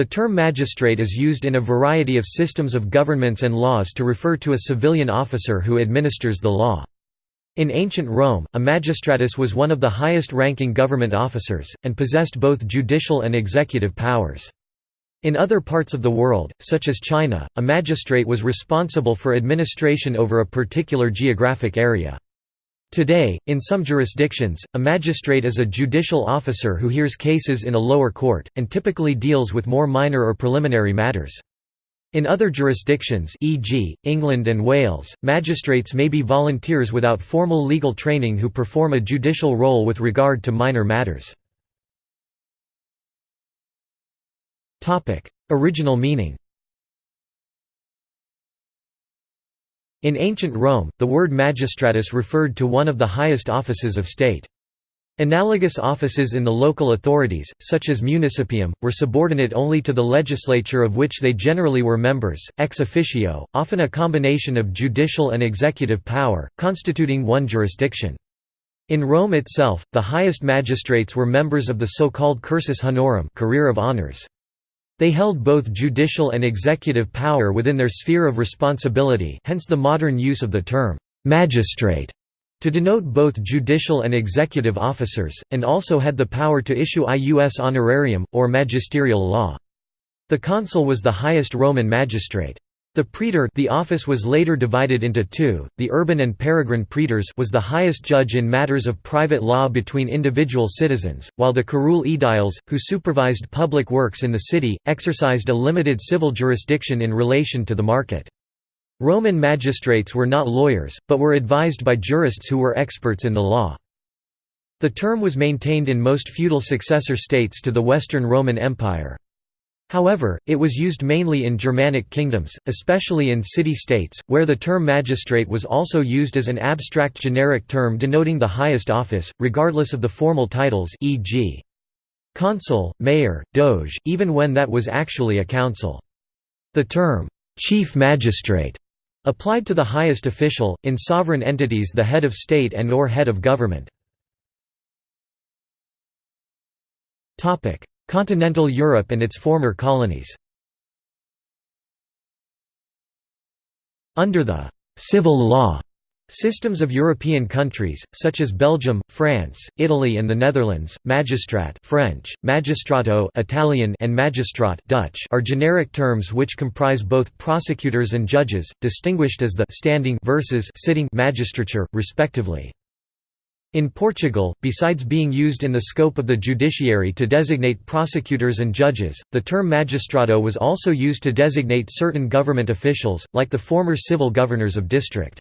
The term magistrate is used in a variety of systems of governments and laws to refer to a civilian officer who administers the law. In ancient Rome, a magistratus was one of the highest-ranking government officers, and possessed both judicial and executive powers. In other parts of the world, such as China, a magistrate was responsible for administration over a particular geographic area. Today, in some jurisdictions, a magistrate is a judicial officer who hears cases in a lower court, and typically deals with more minor or preliminary matters. In other jurisdictions e.g., England and Wales, magistrates may be volunteers without formal legal training who perform a judicial role with regard to minor matters. Original meaning In ancient Rome, the word magistratus referred to one of the highest offices of state. Analogous offices in the local authorities, such as municipium, were subordinate only to the legislature of which they generally were members, ex officio, often a combination of judicial and executive power, constituting one jurisdiction. In Rome itself, the highest magistrates were members of the so-called cursus honorum career of honors. They held both judicial and executive power within their sphere of responsibility hence the modern use of the term, "'magistrate' to denote both judicial and executive officers, and also had the power to issue ius honorarium, or magisterial law. The consul was the highest Roman magistrate. The praetor the office was later divided into two, the urban and peregrine praetors was the highest judge in matters of private law between individual citizens, while the curule aediles, who supervised public works in the city, exercised a limited civil jurisdiction in relation to the market. Roman magistrates were not lawyers, but were advised by jurists who were experts in the law. The term was maintained in most feudal successor states to the Western Roman Empire. However, it was used mainly in Germanic kingdoms, especially in city-states, where the term magistrate was also used as an abstract generic term denoting the highest office, regardless of the formal titles e.g. consul, mayor, doge, even when that was actually a council. The term, chief magistrate, applied to the highest official, in sovereign entities the head of state and or head of government. Continental Europe and its former colonies Under the «civil law» Systems of European countries, such as Belgium, France, Italy and the Netherlands, magistrat French, magistrato Italian and magistrat Dutch are generic terms which comprise both prosecutors and judges, distinguished as the standing versus sitting magistrature, respectively. In Portugal, besides being used in the scope of the judiciary to designate prosecutors and judges, the term magistrado was also used to designate certain government officials, like the former civil governors of district.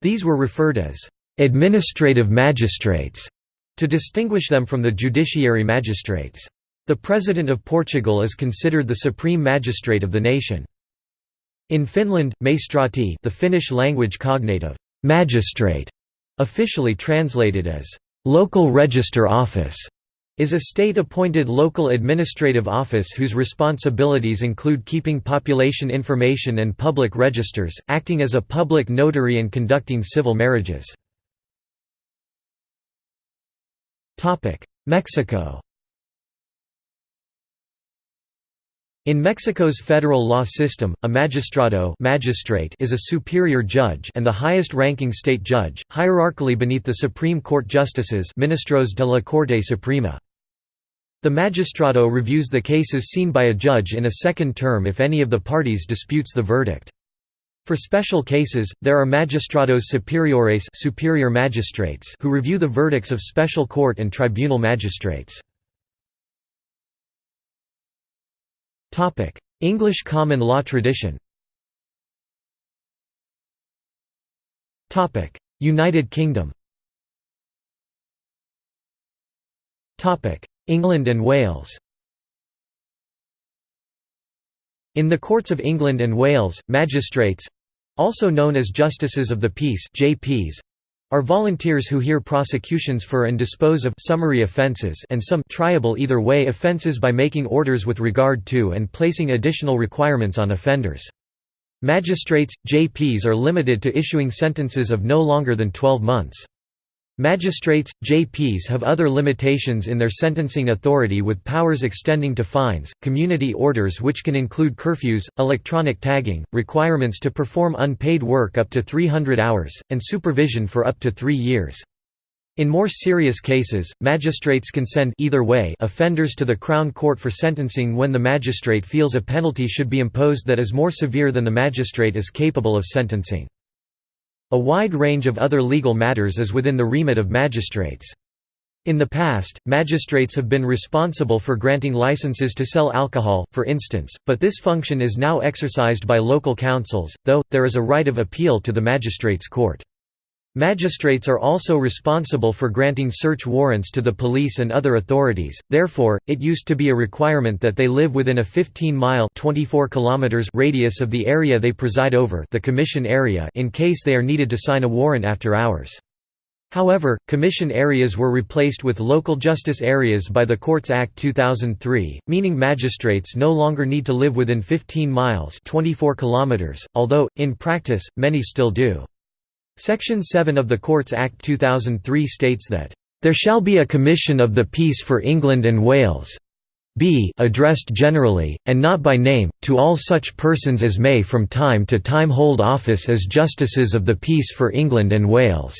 These were referred as administrative magistrates to distinguish them from the judiciary magistrates. The President of Portugal is considered the supreme magistrate of the nation. In Finland, maistrati the Finnish language cognate of magistrate officially translated as local register office, is a state-appointed local administrative office whose responsibilities include keeping population information and public registers, acting as a public notary and conducting civil marriages. Mexico In Mexico's federal law system, a magistrado magistrate is a superior judge and the highest-ranking state judge, hierarchically beneath the Supreme Court justices ministros de la Corte Suprema. The magistrado reviews the cases seen by a judge in a second term if any of the parties disputes the verdict. For special cases, there are magistrados superiores superior magistrates who review the verdicts of special court and tribunal magistrates. English common law tradition. United Kingdom. England and Wales. In the courts of England and Wales, magistrates—also known as Justices of the Peace JPs, are volunteers who hear prosecutions for and dispose of summary offences and some triable either way offences by making orders with regard to and placing additional requirements on offenders. Magistrates, JPs are limited to issuing sentences of no longer than 12 months. Magistrates, JPs have other limitations in their sentencing authority with powers extending to fines, community orders which can include curfews, electronic tagging, requirements to perform unpaid work up to 300 hours, and supervision for up to three years. In more serious cases, magistrates can send either way offenders to the Crown Court for sentencing when the magistrate feels a penalty should be imposed that is more severe than the magistrate is capable of sentencing. A wide range of other legal matters is within the remit of magistrates. In the past, magistrates have been responsible for granting licenses to sell alcohol, for instance, but this function is now exercised by local councils, though, there is a right of appeal to the magistrates' court. Magistrates are also responsible for granting search warrants to the police and other authorities, therefore, it used to be a requirement that they live within a 15-mile radius of the area they preside over the commission area in case they are needed to sign a warrant after hours. However, commission areas were replaced with local justice areas by the Courts Act 2003, meaning magistrates no longer need to live within 15 miles 24 kilometers, although, in practice, many still do. Section 7 of the Courts Act 2003 states that, "...there shall be a Commission of the Peace for England and Wales b addressed generally, and not by name, to all such persons as may from time to time hold office as Justices of the Peace for England and Wales."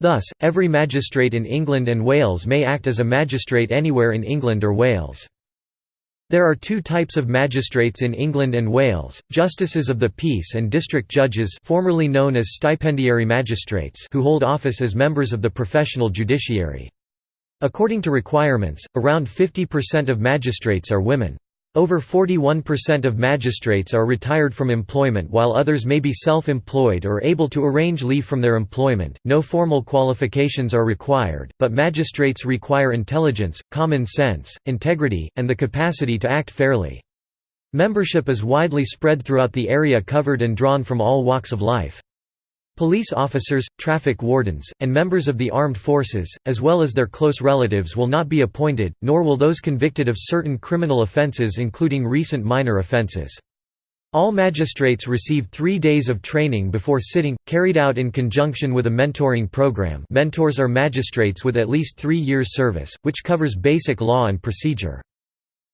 Thus, every magistrate in England and Wales may act as a magistrate anywhere in England or Wales. There are two types of magistrates in England and Wales, justices of the peace and district judges formerly known as stipendiary magistrates who hold office as members of the professional judiciary. According to requirements, around 50% of magistrates are women. Over 41% of magistrates are retired from employment while others may be self-employed or able to arrange leave from their employment. No formal qualifications are required, but magistrates require intelligence, common sense, integrity, and the capacity to act fairly. Membership is widely spread throughout the area covered and drawn from all walks of life. Police officers, traffic wardens, and members of the armed forces, as well as their close relatives will not be appointed, nor will those convicted of certain criminal offences including recent minor offences. All magistrates receive three days of training before sitting, carried out in conjunction with a mentoring program mentors are magistrates with at least three years service, which covers basic law and procedure.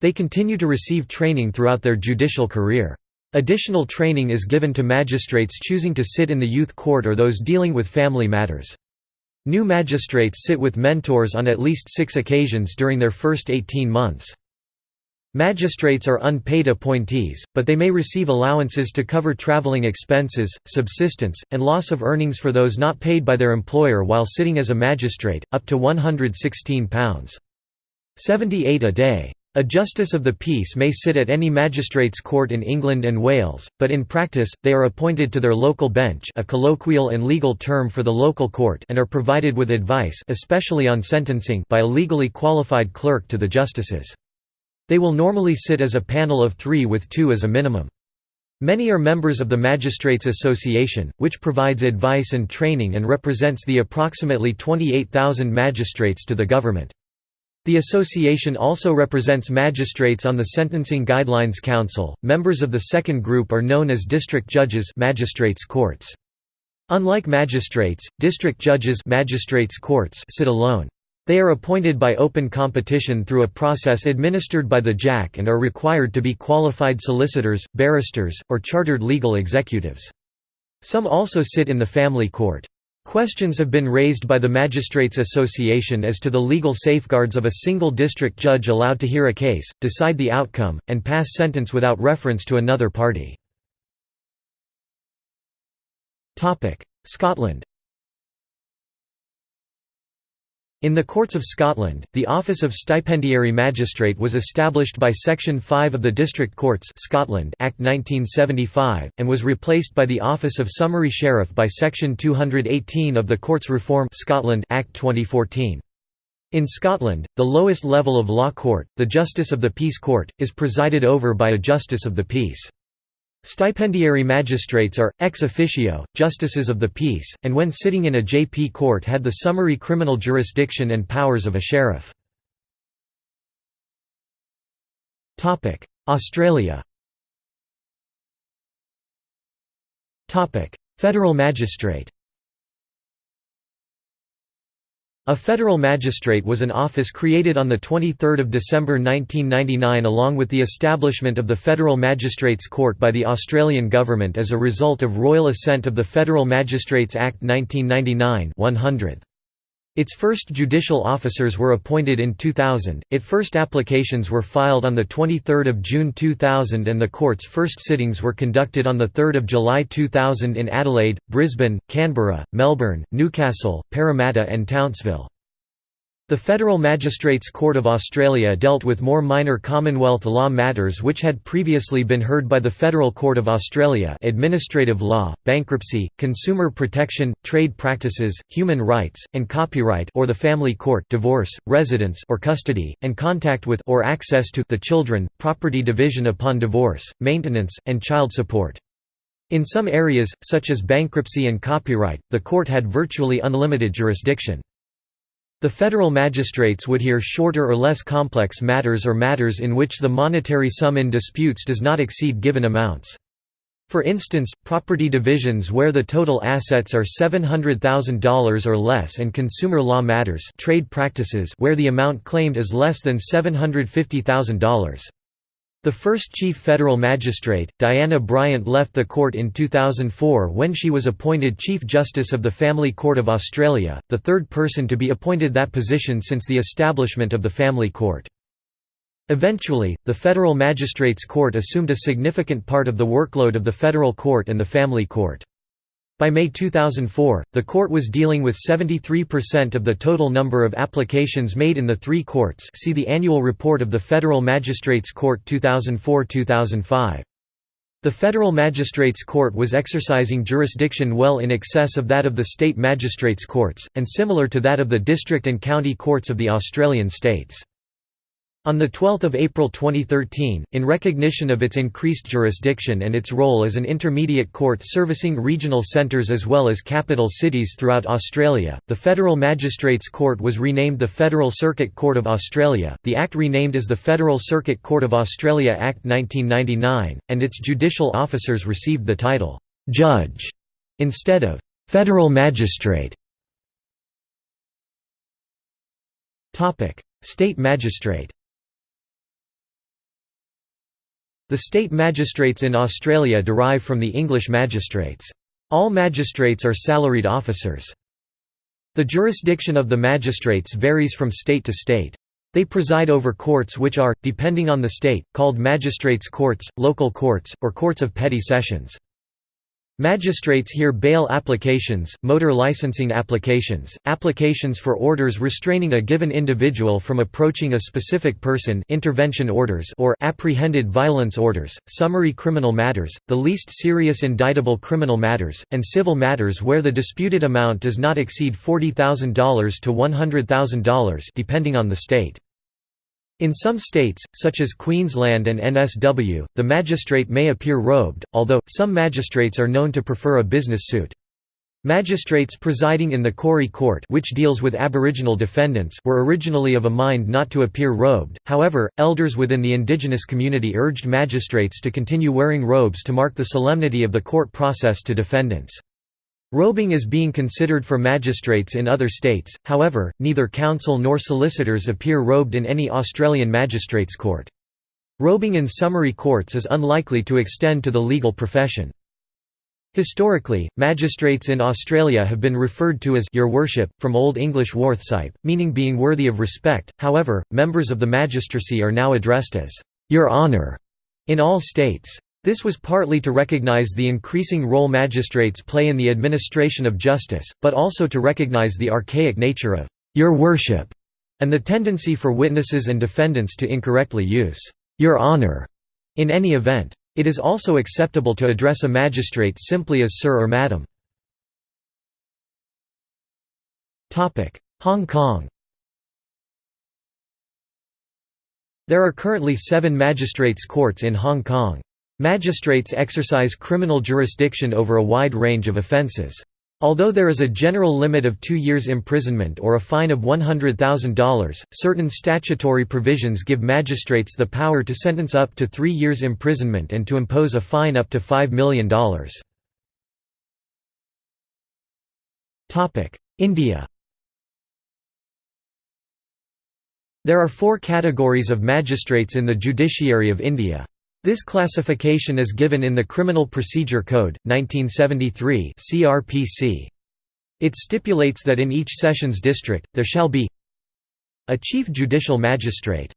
They continue to receive training throughout their judicial career. Additional training is given to magistrates choosing to sit in the youth court or those dealing with family matters. New magistrates sit with mentors on at least six occasions during their first 18 months. Magistrates are unpaid appointees, but they may receive allowances to cover traveling expenses, subsistence, and loss of earnings for those not paid by their employer while sitting as a magistrate, up to £116. 78 a day. A Justice of the Peace may sit at any magistrates' court in England and Wales, but in practice, they are appointed to their local bench a colloquial and legal term for the local court and are provided with advice especially on sentencing by a legally qualified clerk to the justices. They will normally sit as a panel of three with two as a minimum. Many are members of the Magistrates Association, which provides advice and training and represents the approximately 28,000 magistrates to the government. The association also represents magistrates on the Sentencing Guidelines Council. Members of the second group are known as district judges, magistrates courts. Unlike magistrates, district judges, magistrates courts sit alone. They are appointed by open competition through a process administered by the JAC and are required to be qualified solicitors, barristers, or chartered legal executives. Some also sit in the family court. Questions have been raised by the Magistrates Association as to the legal safeguards of a single district judge allowed to hear a case, decide the outcome, and pass sentence without reference to another party. Scotland In the Courts of Scotland, the office of Stipendiary Magistrate was established by Section 5 of the District Courts Scotland Act 1975, and was replaced by the office of Summary Sheriff by Section 218 of the Courts Reform Scotland Act 2014. In Scotland, the lowest level of law court, the Justice of the Peace Court, is presided over by a Justice of the Peace. Stipendiary magistrates are, ex officio, justices of the peace, and when sitting in a JP court had the summary criminal jurisdiction and powers of a sheriff. Australia Federal magistrate A federal magistrate was an office created on 23 December 1999 along with the establishment of the Federal Magistrates Court by the Australian government as a result of royal assent of the Federal Magistrates Act 1999 100. Its first judicial officers were appointed in 2000, its first applications were filed on 23 June 2000 and the court's first sittings were conducted on 3 July 2000 in Adelaide, Brisbane, Canberra, Melbourne, Newcastle, Parramatta and Townsville. The Federal Magistrates Court of Australia dealt with more minor Commonwealth law matters which had previously been heard by the Federal Court of Australia administrative law, bankruptcy, consumer protection, trade practices, human rights, and copyright or the family court divorce, residence or custody, and contact with or access to the children, property division upon divorce, maintenance, and child support. In some areas, such as bankruptcy and copyright, the court had virtually unlimited jurisdiction. The federal magistrates would hear shorter or less complex matters or matters in which the monetary sum in disputes does not exceed given amounts. For instance, property divisions where the total assets are $700,000 or less and consumer law matters trade practices where the amount claimed is less than $750,000. The first chief federal magistrate, Diana Bryant left the court in 2004 when she was appointed Chief Justice of the Family Court of Australia, the third person to be appointed that position since the establishment of the Family Court. Eventually, the Federal Magistrates Court assumed a significant part of the workload of the Federal Court and the Family Court. By May 2004, the court was dealing with 73% of the total number of applications made in the three courts see the Annual Report of the Federal Magistrates Court 2004-2005. The Federal Magistrates Court was exercising jurisdiction well in excess of that of the state magistrates' courts, and similar to that of the district and county courts of the Australian states. On 12 April 2013, in recognition of its increased jurisdiction and its role as an intermediate court servicing regional centres as well as capital cities throughout Australia, the Federal Magistrates Court was renamed the Federal Circuit Court of Australia, the Act renamed as the Federal Circuit Court of Australia Act 1999, and its judicial officers received the title, "'Judge' instead of "'Federal Magistrate'". State Magistrate The state magistrates in Australia derive from the English magistrates. All magistrates are salaried officers. The jurisdiction of the magistrates varies from state to state. They preside over courts which are, depending on the state, called magistrates' courts, local courts, or courts of petty sessions. Magistrates hear bail applications, motor licensing applications, applications for orders restraining a given individual from approaching a specific person intervention orders or apprehended violence orders, summary criminal matters, the least serious indictable criminal matters, and civil matters where the disputed amount does not exceed $40,000 to $100,000 depending on the state. In some states, such as Queensland and NSW, the magistrate may appear robed, although, some magistrates are known to prefer a business suit. Magistrates presiding in the Koori Court which deals with Aboriginal defendants were originally of a mind not to appear robed, however, elders within the indigenous community urged magistrates to continue wearing robes to mark the solemnity of the court process to defendants. Robing is being considered for magistrates in other states, however, neither counsel nor solicitors appear robed in any Australian magistrates' court. Robing in summary courts is unlikely to extend to the legal profession. Historically, magistrates in Australia have been referred to as Your Worship, from Old English Warthsipe, meaning being worthy of respect, however, members of the magistracy are now addressed as Your Honour in all states. This was partly to recognize the increasing role magistrates play in the administration of justice, but also to recognize the archaic nature of «Your Worship» and the tendency for witnesses and defendants to incorrectly use «Your Honor» in any event. It is also acceptable to address a magistrate simply as Sir or Madam. Hong Kong There are currently seven magistrates' courts in Hong Kong. Magistrates exercise criminal jurisdiction over a wide range of offences. Although there is a general limit of two years imprisonment or a fine of $100,000, certain statutory provisions give magistrates the power to sentence up to three years imprisonment and to impose a fine up to $5 million. India There are four categories of magistrates in the judiciary of India. This classification is given in the Criminal Procedure Code, 1973 CRPC. It stipulates that in each sessions district, there shall be a Chief Judicial Magistrate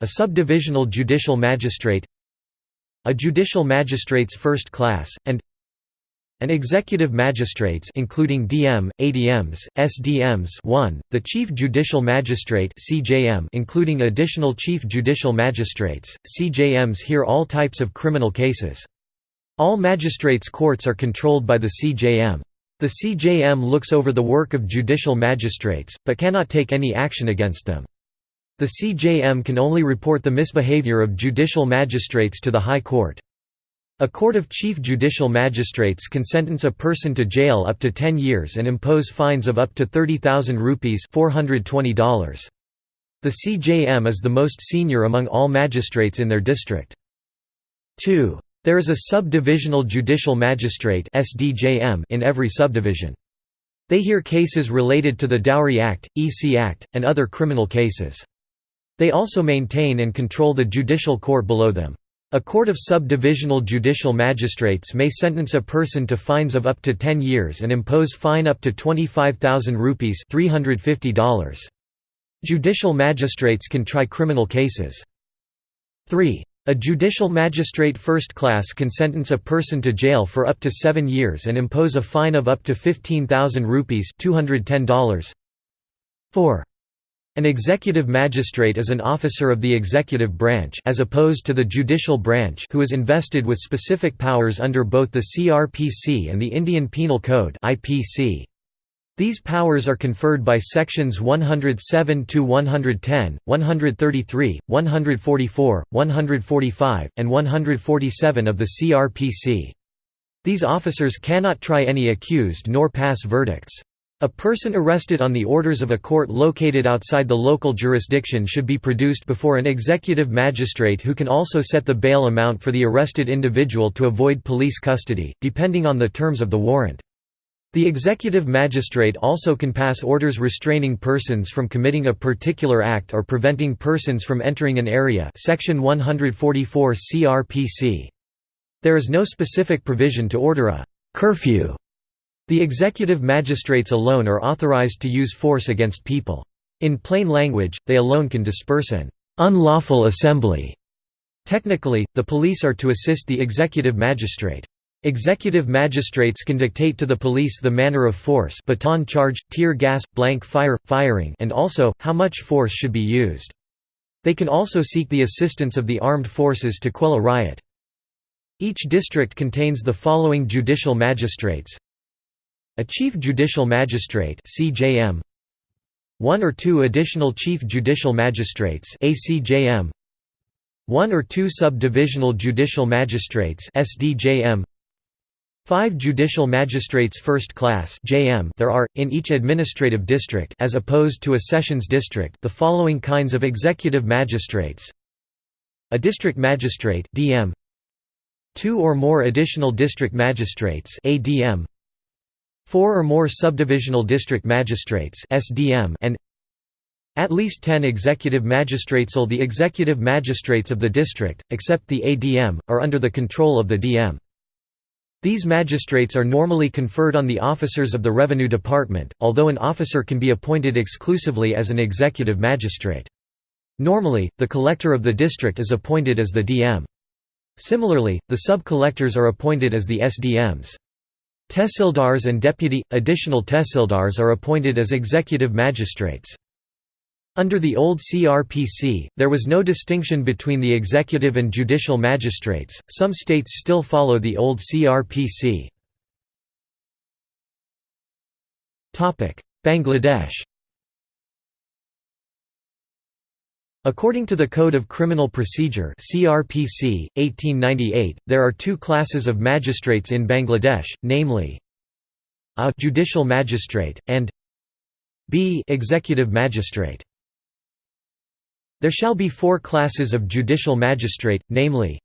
a Subdivisional Judicial Magistrate a Judicial Magistrates First Class, and an executive magistrates including DM, ADMs, SDMs 1, the Chief Judicial Magistrate CJM including additional Chief Judicial Magistrates, CJMs hear all types of criminal cases. All magistrates' courts are controlled by the CJM. The CJM looks over the work of judicial magistrates, but cannot take any action against them. The CJM can only report the misbehavior of judicial magistrates to the High Court. A court of chief judicial magistrates can sentence a person to jail up to 10 years and impose fines of up to 30,000 rupees $420. The CJM is the most senior among all magistrates in their district. 2. There is a subdivisional judicial magistrate in every subdivision. They hear cases related to the Dowry Act, EC Act, and other criminal cases. They also maintain and control the judicial court below them. A court of subdivisional judicial magistrates may sentence a person to fines of up to 10 years and impose fine up to 25,000 rupees $350. Judicial magistrates can try criminal cases. 3. A judicial magistrate first class can sentence a person to jail for up to 7 years and impose a fine of up to 15,000 rupees $210. 4. An executive magistrate is an officer of the executive branch as opposed to the judicial branch who is invested with specific powers under both the CRPC and the Indian Penal Code IPC. These powers are conferred by sections 107 to 110, 133, 144, 145, and 147 of the CRPC. These officers cannot try any accused nor pass verdicts. A person arrested on the orders of a court located outside the local jurisdiction should be produced before an executive magistrate who can also set the bail amount for the arrested individual to avoid police custody, depending on the terms of the warrant. The executive magistrate also can pass orders restraining persons from committing a particular act or preventing persons from entering an area section 144 CRPC. There is no specific provision to order a «curfew» The executive magistrates alone are authorized to use force against people. In plain language, they alone can disperse an unlawful assembly. Technically, the police are to assist the executive magistrate. Executive magistrates can dictate to the police the manner of force baton charge, tear gas, blank fire, firing and also, how much force should be used. They can also seek the assistance of the armed forces to quell a riot. Each district contains the following judicial magistrates a Chief Judicial Magistrate CJM one or two additional Chief Judicial Magistrates ACJM one or two Subdivisional Judicial Magistrates SDJM Five Judicial Magistrates First Class JM there are, in each administrative district as opposed to a sessions district the following kinds of executive magistrates. A District Magistrate DM Two or more additional district magistrates ADM Four or more subdivisional district magistrates (SDM) and at least 10 executive magistrates. All the executive magistrates of the district, except the ADM, are under the control of the DM. These magistrates are normally conferred on the officers of the Revenue Department, although an officer can be appointed exclusively as an executive magistrate. Normally, the collector of the district is appointed as the DM. Similarly, the sub-collectors are appointed as the SDMs. Tehsildars and deputy, additional tehsildars are appointed as executive magistrates. Under the old CRPC, there was no distinction between the executive and judicial magistrates, some states still follow the old CRPC. Bangladesh According to the Code of Criminal Procedure CRPC, 1898, there are two classes of magistrates in Bangladesh, namely A judicial magistrate, and B executive magistrate. There shall be four classes of judicial magistrate, namely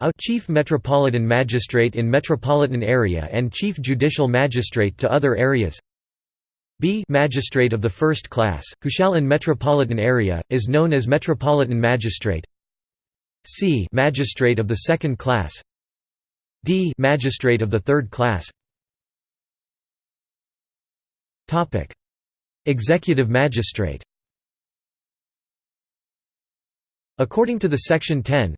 a chief metropolitan magistrate in metropolitan area and chief judicial magistrate to other areas b magistrate of the first class, who shall in metropolitan area, is known as metropolitan magistrate. C magistrate of the second class. D magistrate of the third class. Executive magistrate According to the Section 10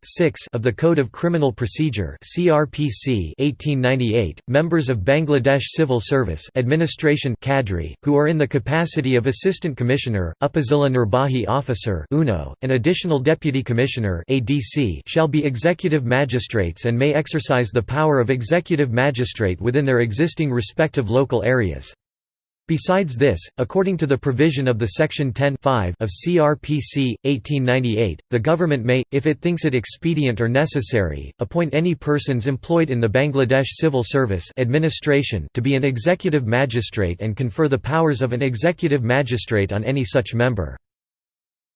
of the Code of Criminal Procedure (CRPC) 1898, members of Bangladesh Civil Service Administration cadre, who are in the capacity of Assistant Commissioner, Upazila Nirbahi Officer (UNO), and Additional Deputy Commissioner (ADC), shall be executive magistrates and may exercise the power of executive magistrate within their existing respective local areas. Besides this, according to the provision of the Section 10 of CRPC, 1898, the government may, if it thinks it expedient or necessary, appoint any persons employed in the Bangladesh Civil Service administration to be an executive magistrate and confer the powers of an executive magistrate on any such member.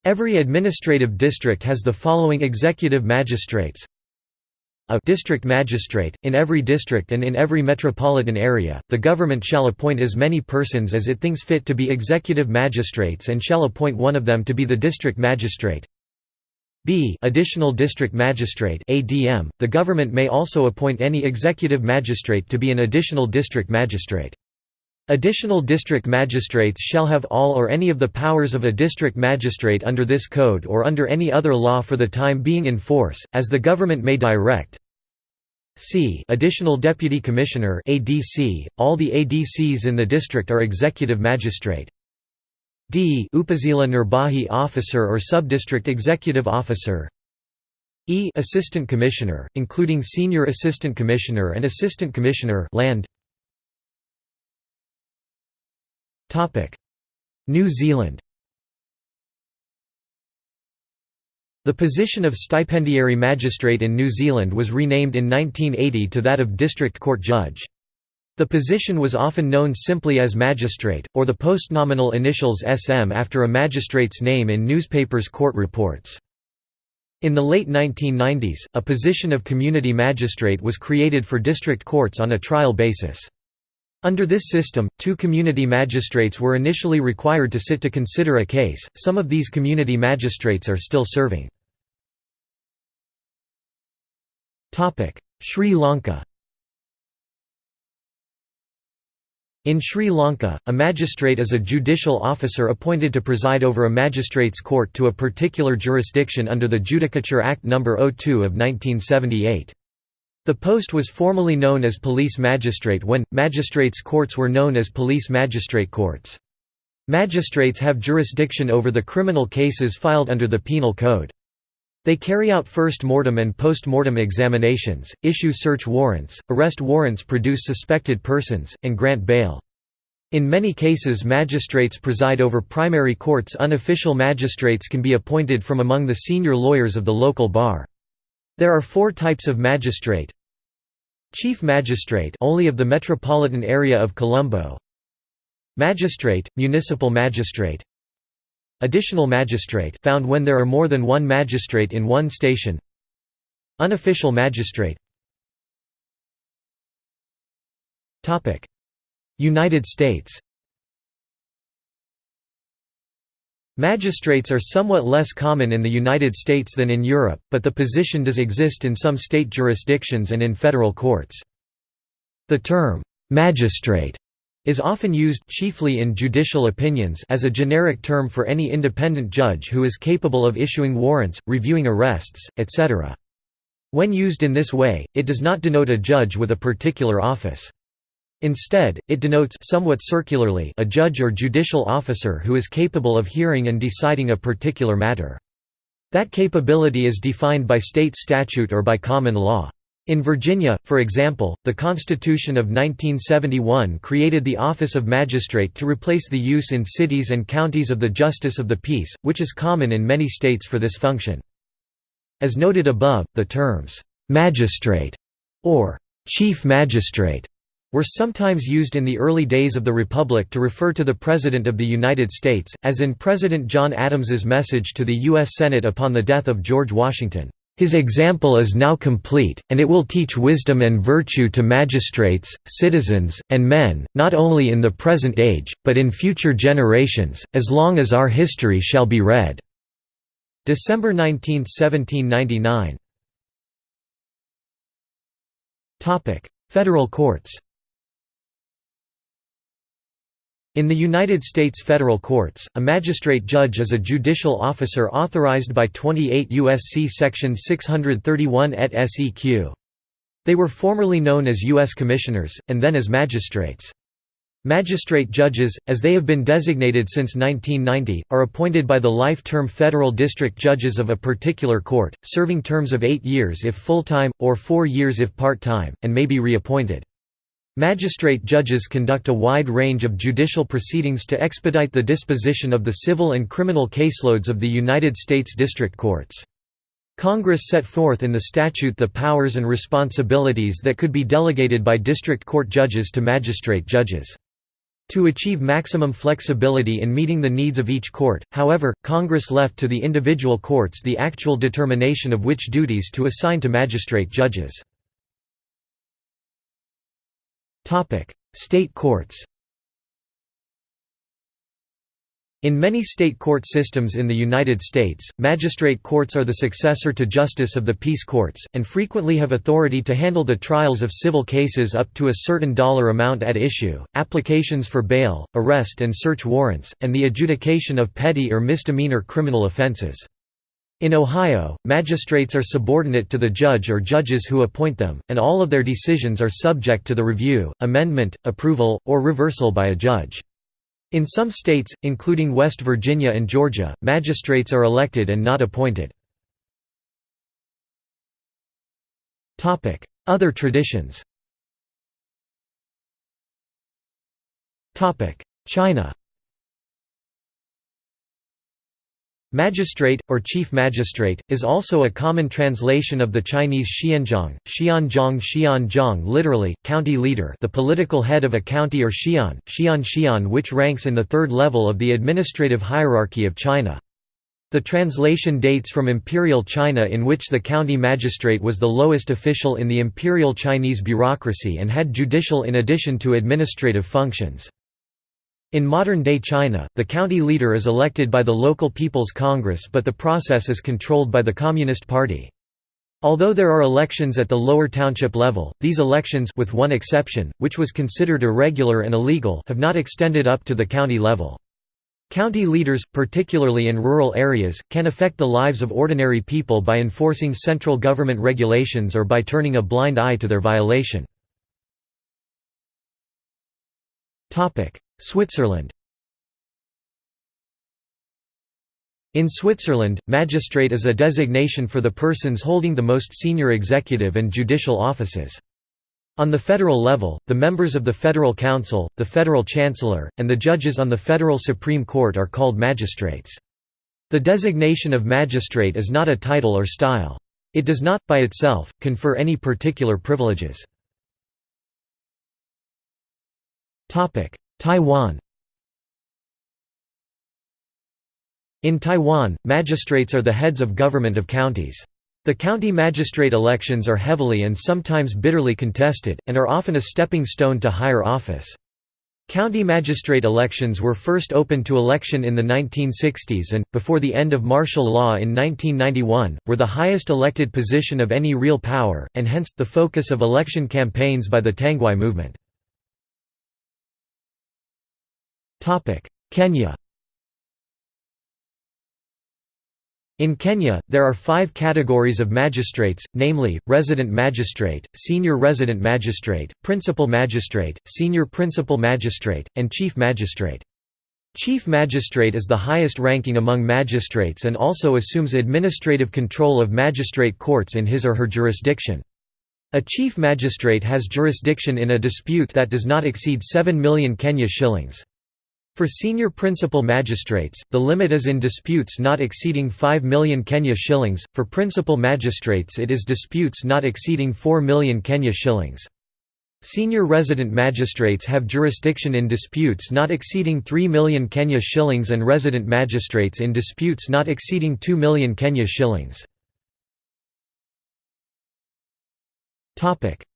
Every administrative district has the following executive magistrates a district magistrate, in every district and in every metropolitan area, the government shall appoint as many persons as it thinks fit to be executive magistrates and shall appoint one of them to be the district magistrate. b additional district magistrate ADM, the government may also appoint any executive magistrate to be an additional district magistrate. Additional district magistrates shall have all or any of the powers of a district magistrate under this code or under any other law for the time being in force, as the government may direct. C Additional Deputy Commissioner ADC, all the ADCs in the district are executive magistrate. D Upazila Nirbahi Officer or Subdistrict Executive Officer E Assistant Commissioner, including Senior Assistant Commissioner and Assistant Commissioner land. New Zealand The position of stipendiary magistrate in New Zealand was renamed in 1980 to that of district court judge. The position was often known simply as magistrate, or the postnominal initials SM after a magistrate's name in newspapers' court reports. In the late 1990s, a position of community magistrate was created for district courts on a trial basis. Under this system, two community magistrates were initially required to sit to consider a case, some of these community magistrates are still serving. Sri Lanka In Sri Lanka, a magistrate is a judicial officer appointed to preside over a magistrates' court to a particular jurisdiction under the Judicature Act No. 02 of 1978. The post was formerly known as police magistrate when, magistrates' courts were known as police magistrate courts. Magistrates have jurisdiction over the criminal cases filed under the Penal Code. They carry out first mortem and post-mortem examinations, issue search warrants, arrest warrants produce suspected persons, and grant bail. In many cases magistrates preside over primary courts unofficial magistrates can be appointed from among the senior lawyers of the local bar. There are four types of magistrate. Chief Magistrate only of the metropolitan area of Colombo. Magistrate, Municipal Magistrate. Additional Magistrate found when there are more than one magistrate in one station. Unofficial Magistrate. United States. Magistrates are somewhat less common in the United States than in Europe, but the position does exist in some state jurisdictions and in federal courts. The term, "'magistrate' is often used chiefly in judicial opinions as a generic term for any independent judge who is capable of issuing warrants, reviewing arrests, etc. When used in this way, it does not denote a judge with a particular office. Instead, it denotes somewhat circularly a judge or judicial officer who is capable of hearing and deciding a particular matter. That capability is defined by state statute or by common law. In Virginia, for example, the Constitution of 1971 created the office of magistrate to replace the use in cities and counties of the justice of the peace, which is common in many states for this function. As noted above, the terms, "'magistrate' or "'chief magistrate' were sometimes used in the early days of the Republic to refer to the President of the United States, as in President John Adams's message to the U.S. Senate upon the death of George Washington. His example is now complete, and it will teach wisdom and virtue to magistrates, citizens, and men, not only in the present age, but in future generations, as long as our history shall be read." December 19, 1799 Federal courts In the United States federal courts, a magistrate judge is a judicial officer authorized by 28 U.S.C. Section 631 et seq. They were formerly known as U.S. Commissioners, and then as magistrates. Magistrate judges, as they have been designated since 1990, are appointed by the life-term federal district judges of a particular court, serving terms of eight years if full-time, or four years if part-time, and may be reappointed. Magistrate judges conduct a wide range of judicial proceedings to expedite the disposition of the civil and criminal caseloads of the United States District Courts. Congress set forth in the statute the powers and responsibilities that could be delegated by district court judges to magistrate judges. To achieve maximum flexibility in meeting the needs of each court, however, Congress left to the individual courts the actual determination of which duties to assign to magistrate judges. State courts In many state court systems in the United States, magistrate courts are the successor to justice of the peace courts, and frequently have authority to handle the trials of civil cases up to a certain dollar amount at issue, applications for bail, arrest and search warrants, and the adjudication of petty or misdemeanor criminal offenses. In Ohio, magistrates are subordinate to the judge or judges who appoint them, and all of their decisions are subject to the review, amendment, approval, or reversal by a judge. In some states, including West Virginia and Georgia, magistrates are elected and not appointed. Other traditions China Magistrate, or chief magistrate, is also a common translation of the Chinese xianzhang, xianzhang xianzhang literally, county leader the political head of a county or xian, xian xian which ranks in the third level of the administrative hierarchy of China. The translation dates from Imperial China in which the county magistrate was the lowest official in the Imperial Chinese bureaucracy and had judicial in addition to administrative functions. In modern-day China, the county leader is elected by the local People's Congress but the process is controlled by the Communist Party. Although there are elections at the lower township level, these elections with one exception, which was considered irregular and illegal have not extended up to the county level. County leaders, particularly in rural areas, can affect the lives of ordinary people by enforcing central government regulations or by turning a blind eye to their violation. Switzerland In Switzerland, magistrate is a designation for the persons holding the most senior executive and judicial offices. On the federal level, the members of the Federal Council, the Federal Chancellor, and the judges on the Federal Supreme Court are called magistrates. The designation of magistrate is not a title or style. It does not, by itself, confer any particular privileges. Taiwan In Taiwan, magistrates are the heads of government of counties. The county magistrate elections are heavily and sometimes bitterly contested, and are often a stepping stone to higher office. County magistrate elections were first opened to election in the 1960s and, before the end of martial law in 1991, were the highest elected position of any real power, and hence, the focus of election campaigns by the Tangwai movement. Kenya In Kenya, there are five categories of magistrates, namely, resident magistrate, senior resident magistrate, principal magistrate, senior principal magistrate, and chief magistrate. Chief magistrate is the highest ranking among magistrates and also assumes administrative control of magistrate courts in his or her jurisdiction. A chief magistrate has jurisdiction in a dispute that does not exceed 7 million Kenya shillings. For senior principal magistrates, the limit is in disputes not exceeding 5 million Kenya shillings, for principal magistrates it is disputes not exceeding 4 million Kenya shillings. Senior resident magistrates have jurisdiction in disputes not exceeding 3 million Kenya shillings and resident magistrates in disputes not exceeding 2 million Kenya shillings.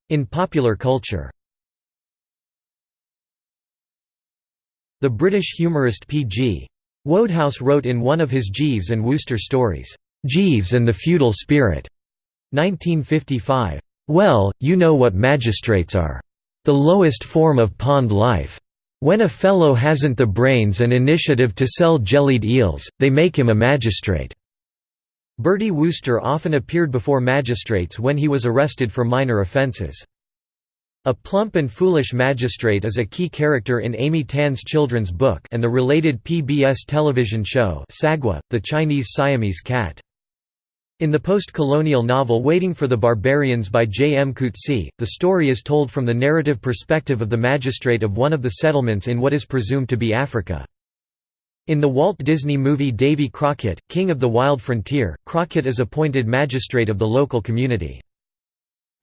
In popular culture The British humorist P.G. Wodehouse wrote in one of his Jeeves and Wooster stories, "'Jeeves and the Feudal Spirit' 1955, "'Well, you know what magistrates are. The lowest form of pond life. When a fellow hasn't the brains and initiative to sell jellied eels, they make him a magistrate." Bertie Wooster often appeared before magistrates when he was arrested for minor offences. A plump and foolish magistrate is a key character in Amy Tan's children's book and the related PBS television show Sagwa, the Chinese Siamese cat. In the post-colonial novel Waiting for the Barbarians by J. M. Coetzee, the story is told from the narrative perspective of the magistrate of one of the settlements in what is presumed to be Africa. In the Walt Disney movie Davy Crockett, King of the Wild Frontier, Crockett is appointed magistrate of the local community.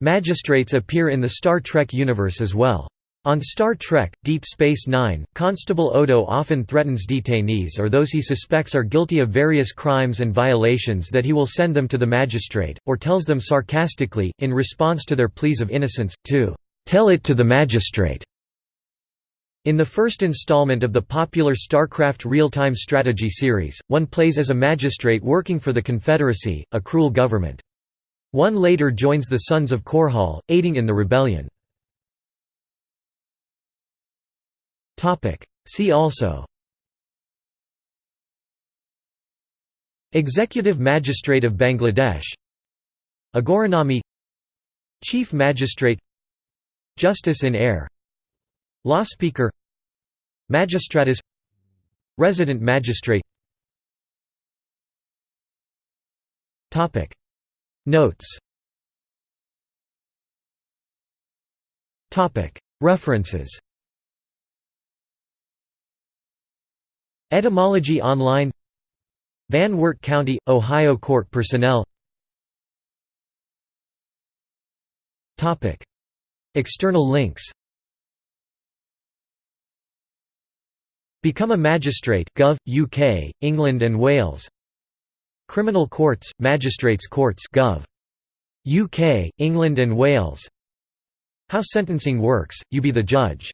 Magistrates appear in the Star Trek universe as well. On Star Trek, Deep Space Nine, Constable Odo often threatens detainees or those he suspects are guilty of various crimes and violations that he will send them to the magistrate, or tells them sarcastically, in response to their pleas of innocence, to "'tell it to the magistrate'". In the first installment of the popular StarCraft real-time strategy series, one plays as a magistrate working for the Confederacy, a cruel government. One later joins the Sons of Korhal, aiding in the rebellion. See also. Executive Magistrate of Bangladesh. Agoranomi Chief Magistrate. Justice in Eyre. Law Speaker. Magistratus. Resident Magistrate Notes. References. Etymology Online. Van Wert County, Ohio Court Personnel. External links. Become a Magistrate Gov. UK, England and Wales Criminal Courts, Magistrates Courts Gov. UK, England and Wales How sentencing works, you be the judge